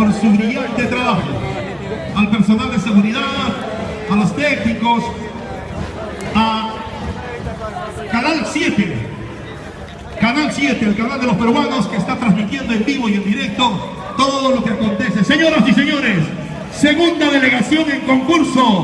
por su brillante trabajo. Al personal de seguridad, a los técnicos, a Canal 7, Canal 7, el canal de los peruanos que está transmitiendo en vivo y en directo todo lo que acontece. Señoras y señores, segunda delegación en concurso